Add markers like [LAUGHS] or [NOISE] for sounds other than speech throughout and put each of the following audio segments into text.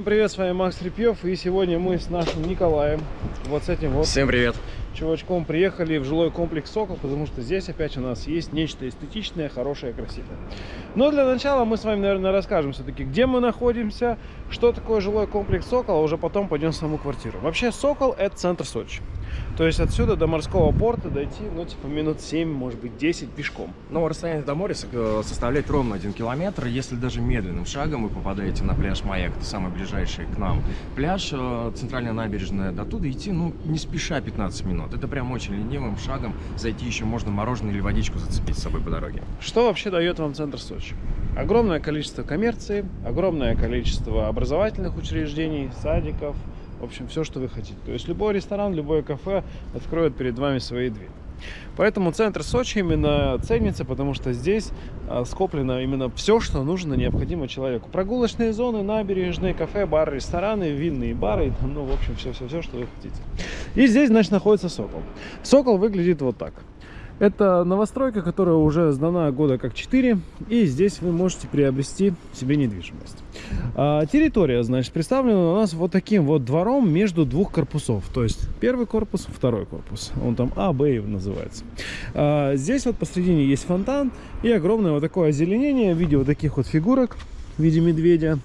Всем привет, с вами Макс Репьев, и сегодня мы с нашим Николаем, вот с этим вот Всем привет! чувачком приехали в жилой комплекс Сокол, потому что здесь опять у нас есть нечто эстетичное, хорошее, красивое. Но для начала мы с вами, наверное, расскажем все-таки, где мы находимся, что такое жилой комплекс Сокол, а уже потом пойдем в саму квартиру. Вообще Сокол это центр Сочи. То есть отсюда до морского порта дойти, ну, типа, минут 7, может быть, 10 пешком. Но расстояние до моря э, составляет ровно 1 километр. Если даже медленным шагом вы попадаете на пляж Маяк, это самый ближайший к нам пляж, э, центральная набережная, до туда идти, ну, не спеша 15 минут. Это прям очень ленивым шагом. Зайти еще можно мороженое или водичку зацепить с собой по дороге. Что вообще дает вам центр Сочи? Огромное количество коммерции, огромное количество образовательных учреждений, садиков, в общем, все, что вы хотите. То есть любой ресторан, любое кафе откроет перед вами свои двери. Поэтому центр Сочи именно ценится, потому что здесь а, скоплено именно все, что нужно, необходимо человеку. Прогулочные зоны, набережные, кафе, бары, рестораны, винные бары, [LAUGHS] ну, в общем, все-все-все, что вы хотите. И здесь, значит, находится Сокол. Сокол выглядит вот так. Это новостройка, которая уже сдана года как 4, и здесь вы можете приобрести себе недвижимость. А, территория, значит, представлена у нас вот таким вот двором между двух корпусов. То есть первый корпус, второй корпус. Он там А, Б называется. А, здесь вот посредине есть фонтан и огромное вот такое озеленение в виде вот таких вот фигурок в виде медведя.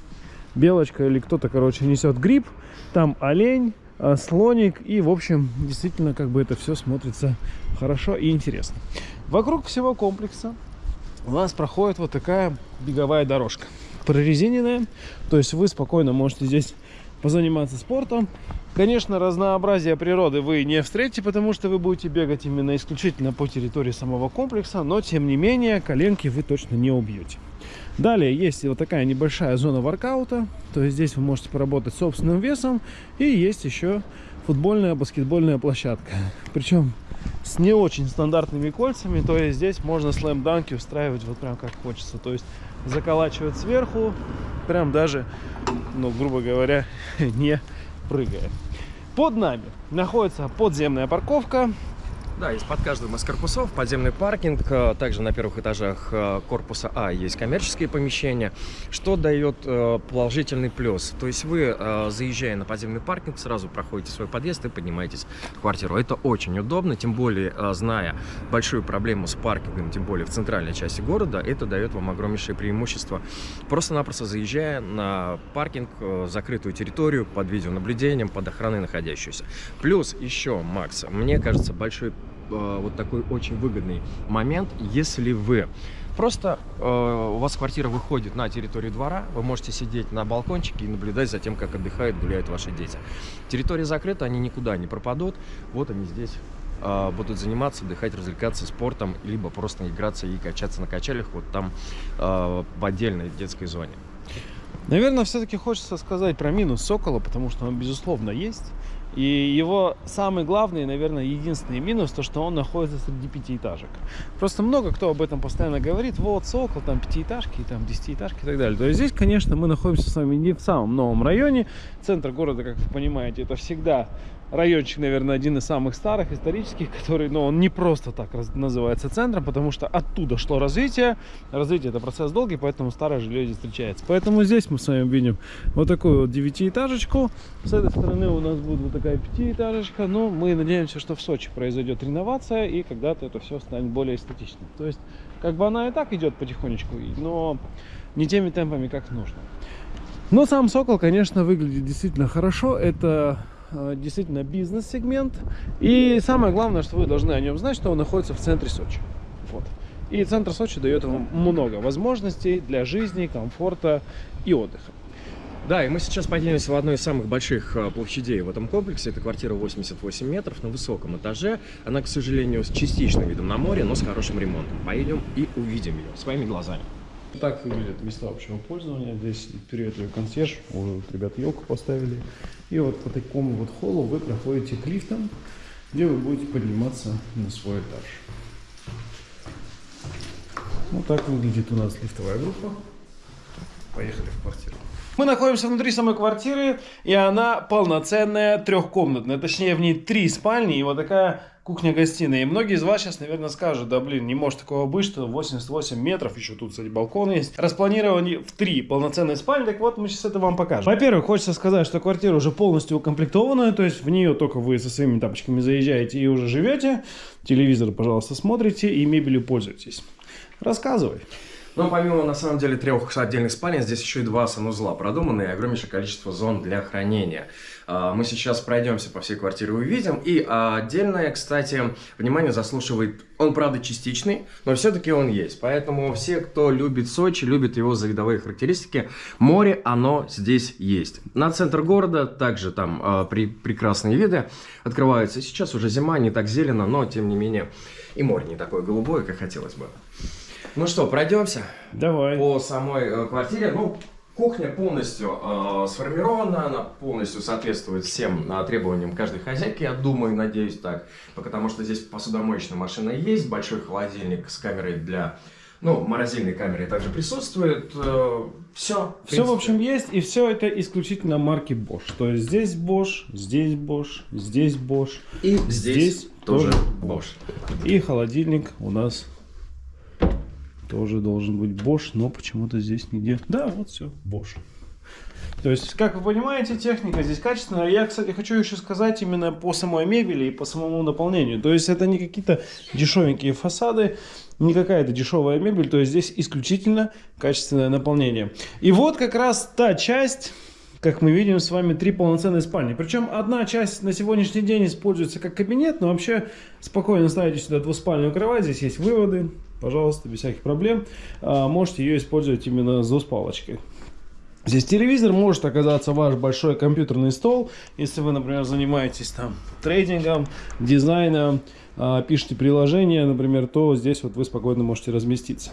Белочка или кто-то, короче, несет гриб. Там олень, а, слоник. И, в общем, действительно, как бы это все смотрится хорошо и интересно. Вокруг всего комплекса у нас проходит вот такая беговая дорожка. Прорезиненная. То есть вы спокойно можете здесь позаниматься спортом. Конечно, разнообразие природы вы не встретите, потому что вы будете бегать именно исключительно по территории самого комплекса, но тем не менее коленки вы точно не убьете. Далее есть вот такая небольшая зона воркаута, то есть здесь вы можете поработать собственным весом, и есть еще футбольная, баскетбольная площадка. Причем с не очень стандартными кольцами, то есть здесь можно слэм-данки устраивать вот прям как хочется, то есть заколачивать сверху, прям даже, ну, грубо говоря, [LAUGHS] не прыгая. Под нами находится подземная парковка, да, есть под каждым из корпусов подземный паркинг. Э, также на первых этажах э, корпуса А есть коммерческие помещения, что дает э, положительный плюс. То есть вы, заезжая на подземный паркинг, сразу проходите свой подъезд и поднимаетесь в квартиру. Это очень удобно, тем более, зная большую проблему с паркингом, тем более в центральной части города, это дает вам огромнейшее преимущество. Просто-напросто заезжая на паркинг, закрытую территорию, под видеонаблюдением, под охраной находящуюся. Плюс еще, Макс, мне кажется, большой вот такой очень выгодный момент, если вы Просто э, у вас квартира выходит на территорию двора, вы можете сидеть на балкончике и наблюдать за тем, как отдыхают, гуляют ваши дети. Территория закрыта, они никуда не пропадут. Вот они здесь э, будут заниматься, отдыхать, развлекаться спортом, либо просто играться и качаться на качелях вот там э, в отдельной детской зоне. Наверное, все-таки хочется сказать про минус Сокола, потому что он, безусловно, есть. И его самый главный, наверное, единственный минус, то, что он находится среди пятиэтажек. Просто много кто об этом постоянно говорит. Вот, Сокол, там пятиэтажки, там десятиэтажки и так далее. То есть здесь, конечно, мы находимся с вами не в самом новом районе. Центр города, как вы понимаете, это всегда райончик, наверное, один из самых старых, исторических, который, ну, он не просто так называется центром, потому что оттуда шло развитие. Развитие – это процесс долгий, поэтому старое жилье здесь встречается. Поэтому здесь мы с вами видим вот такую вот девятиэтажечку. С этой стороны у нас будет вот такая пятиэтажечка. Но мы надеемся, что в Сочи произойдет реновация, и когда-то это все станет более эстетичным. То есть, как бы она и так идет потихонечку, но не теми темпами, как нужно. Но сам Сокол, конечно, выглядит действительно хорошо. Это действительно бизнес-сегмент. И самое главное, что вы должны о нем знать, что он находится в центре Сочи. Вот. И центр Сочи дает вам много возможностей для жизни, комфорта и отдыха. Да, и мы сейчас поднимемся в одну из самых больших э, площадей в этом комплексе. Это квартира 88 метров на высоком этаже. Она, к сожалению, с частичным видом на море, но с хорошим ремонтом. Поедем и увидим ее своими глазами. Так выглядят места общего пользования. Здесь ее консьерж, уже ребята елку поставили. И вот по такому вот холлу вы проходите к лифтам, где вы будете подниматься на свой этаж. Вот так выглядит у нас лифтовая группа. Поехали в квартиру. Мы находимся внутри самой квартиры, и она полноценная, трехкомнатная. Точнее, в ней три спальни и вот такая кухня-гостиная. И многие из вас сейчас, наверное, скажут, да блин, не может такого быть, что 88 метров, еще тут, кстати, балкон есть. Распланированы в три полноценные спальни, так вот мы сейчас это вам покажем. Во-первых, хочется сказать, что квартира уже полностью укомплектованная, то есть в нее только вы со своими тапочками заезжаете и уже живете. Телевизор, пожалуйста, смотрите и мебелью пользуйтесь. Рассказывай. Но помимо, на самом деле, трех отдельных спален, здесь еще и два санузла продуманы и огромнейшее количество зон для хранения. А, Мы сейчас пройдемся по всей квартире и увидим. И а, отдельное, кстати, внимание заслуживает, он, правда, частичный, но все-таки он есть. Поэтому все, кто любит Сочи, любит его за видовые характеристики, море, оно здесь есть. На центр города также там а, при, прекрасные виды открываются. Сейчас уже зима, не так зелено, но, тем не менее, и море не такое голубое, как хотелось бы. Ну что, пройдемся Давай. по самой э, квартире. Ну, кухня полностью э, сформирована, она полностью соответствует всем э, требованиям каждой хозяйки, я думаю, надеюсь так. Потому что здесь посудомоечная машина есть, большой холодильник с камерой для... Ну, морозильной камерой также присутствует. все. Все, в общем, есть, и все это исключительно марки Bosch. То есть здесь Bosch, здесь Bosch, здесь Bosch. И здесь, здесь тоже тоже Bosch. И холодильник у нас тоже должен быть Bosch, но почему-то здесь нигде. Да, вот все, Bosch. То есть, как вы понимаете, техника здесь качественная. Я, кстати, хочу еще сказать именно по самой мебели и по самому наполнению. То есть, это не какие-то дешевенькие фасады, не какая-то дешевая мебель. То есть, здесь исключительно качественное наполнение. И вот как раз та часть, как мы видим с вами, три полноценные спальни. Причем одна часть на сегодняшний день используется как кабинет, но вообще спокойно ставите сюда двуспальную кровать. Здесь есть выводы, пожалуйста, без всяких проблем. А, можете ее использовать именно с двуспалочкой. Здесь телевизор может оказаться ваш большой компьютерный стол, если вы, например, занимаетесь там трейдингом, дизайном, а, пишете приложение, например, то здесь вот вы спокойно можете разместиться.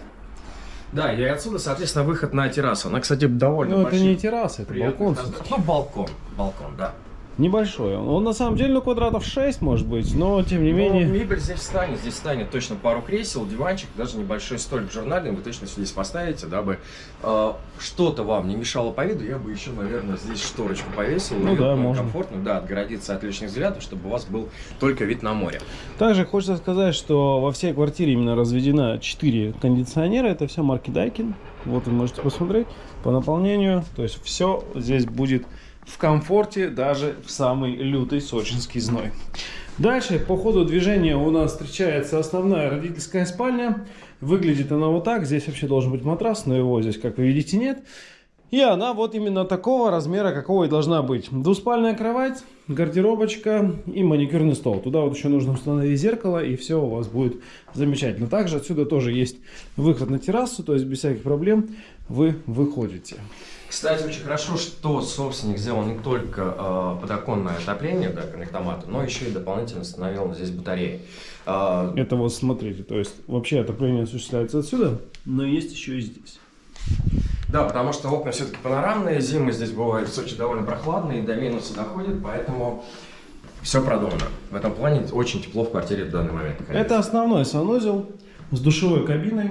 Да, и отсюда, соответственно, выход на террасу. Она, кстати, довольно Ну, это не терраса, это балкон. Ну, балкон. Балкон, да. Небольшой он. На самом деле ну, квадратов 6 может быть, но тем не Но менее... мебель здесь встанет. Здесь станет точно пару кресел, диванчик, даже небольшой столик журнальный вы точно здесь поставите, дабы э, что-то вам не мешало по виду. Я бы еще, наверное, здесь шторочку повесил. Ну да, можно. комфортную, да, отгородиться от лишних взглядов, чтобы у вас был только вид на море. Также хочется сказать, что во всей квартире именно разведено 4 кондиционера. Это все марки Daikin. Вот вы можете посмотреть по наполнению. То есть все здесь будет в комфорте, даже в самый лютый сочинский зной. Дальше по ходу движения у нас встречается основная родительская спальня. Выглядит она вот так. Здесь вообще должен быть матрас, но его здесь, как вы видите, нет. И она вот именно такого размера, какого и должна быть. Двуспальная кровать, гардеробочка и маникюрный стол. Туда вот еще нужно установить зеркало, и все у вас будет замечательно. Также отсюда тоже есть выход на террасу, то есть без всяких проблем вы выходите. Кстати, очень хорошо, что собственник сделал не только э, подоконное отопление, да, коннектоматы, но еще и дополнительно установил здесь батареи. Э, Это вот смотрите, то есть вообще отопление осуществляется отсюда, но есть еще и здесь. Да, потому что окна все-таки панорамные, зимы здесь бывают в Сочи довольно прохладные, до минуса доходит, поэтому все продумано. В этом плане очень тепло в квартире в данный момент. находиться. Это основной санузел с душевой кабиной.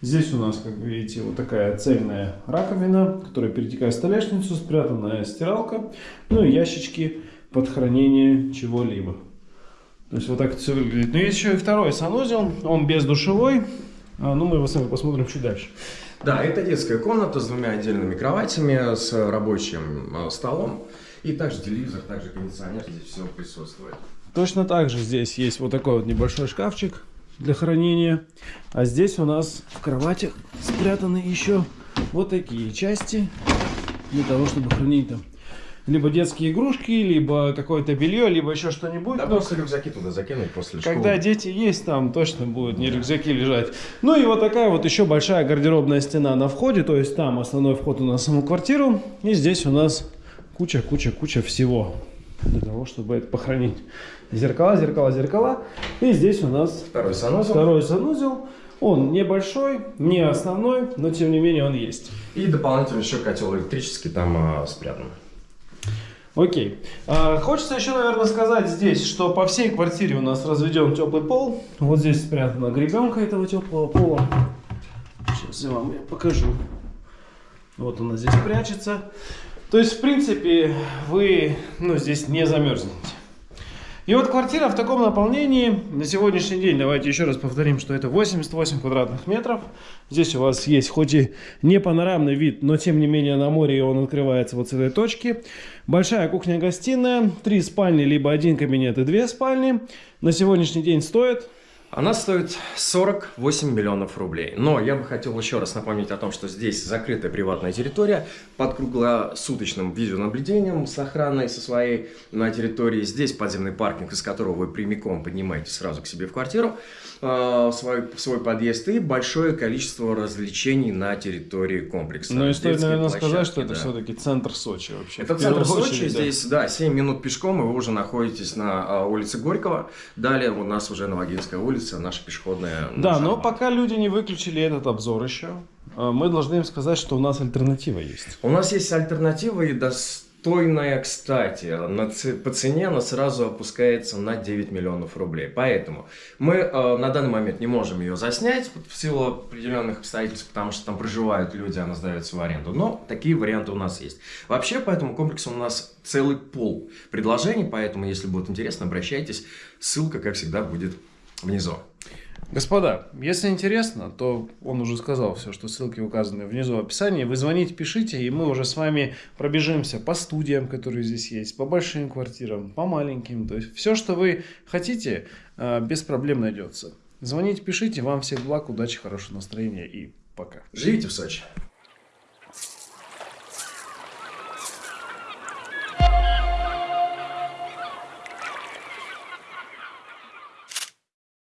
Здесь у нас, как вы видите, вот такая цельная раковина, которая перетекает в столешницу, спрятанная стиралка, ну и ящички под хранение чего-либо. То есть вот так это все выглядит. Но есть еще и второй санузел, он без душевой. А, ну, мы его с вами посмотрим чуть дальше. Да, это детская комната с двумя отдельными кроватями, с рабочим э, столом. И также телевизор, также кондиционер, здесь все присутствует. Точно так же здесь есть вот такой вот небольшой шкафчик для хранения. А здесь у нас в кроватях спрятаны еще вот такие части для того, чтобы хранить там либо детские игрушки, либо какое-то белье, либо еще что-нибудь. Да, Но просто рюкзаки туда закинуть после школы. когда дети есть, там точно будут не рюкзаки лежать. Ну и вот такая вот еще большая гардеробная стена на входе. То есть там основной вход у нас в саму квартиру. И здесь у нас куча-куча-куча всего для того, чтобы это похоронить. Зеркала, зеркала, зеркала. И здесь у нас Второй санузел. второй санузел. Он небольшой, не основной, но тем не менее он есть. И дополнительно еще котел электрический там а, спрятан. Окей. А, хочется еще, наверное, сказать здесь, что по всей квартире у нас разведен теплый пол. Вот здесь спрятана гребенка этого теплого пола. Сейчас я вам её покажу. Вот она здесь прячется. То есть, в принципе, вы ну, здесь не замерзнете. И вот квартира в таком наполнении на сегодняшний день, давайте еще раз повторим, что это 88 квадратных метров. Здесь у вас есть хоть и не панорамный вид, но тем не менее на море он открывается вот с этой точки. Большая кухня-гостиная, три спальни, либо один кабинет и две спальни. На сегодняшний день стоит Она стоит 48 миллионов рублей. Но я бы хотел еще раз напомнить о том, что здесь закрытая приватная территория под круглосуточным видеонаблюдением с охраной со своей на территории. Здесь подземный паркинг, из которого вы прямиком поднимаетесь сразу к себе в квартиру, э, в свой, в свой подъезд и большое количество развлечений на территории комплекса. Ну и стоит, наверное, сказать, что площадки, это да. все-таки центр Сочи вообще. Это центр Сочи, очередь, да. здесь, да, 7 минут пешком, и вы уже находитесь на а, улице Горького. Далее у нас уже Новогинская улица, наша пешеходная. Да, наша но пока люди не выключили этот обзор еще, э, мы должны им сказать, что у нас альтернатива есть. У нас есть альтернатива и достойная, кстати. На по цене она сразу опускается на 9 миллионов рублей. Поэтому мы э, на данный момент не можем ее заснять в силу определенных обстоятельств, потому что там проживают люди, она сдается в аренду. Но такие варианты у нас есть. Вообще, по этому комплексу у нас целый пол предложений, поэтому, если будет интересно, обращайтесь. Ссылка, как всегда, будет внизу. Господа, если интересно, то он уже сказал все, что ссылки указаны внизу в описании. Вы звоните, пишите, и мы уже с вами пробежимся по студиям, которые здесь есть, по большим квартирам, по маленьким. То есть все, что вы хотите, э, без проблем найдется. Звоните, пишите, вам всех благ, удачи, хорошего настроения и пока. Живите в Сочи!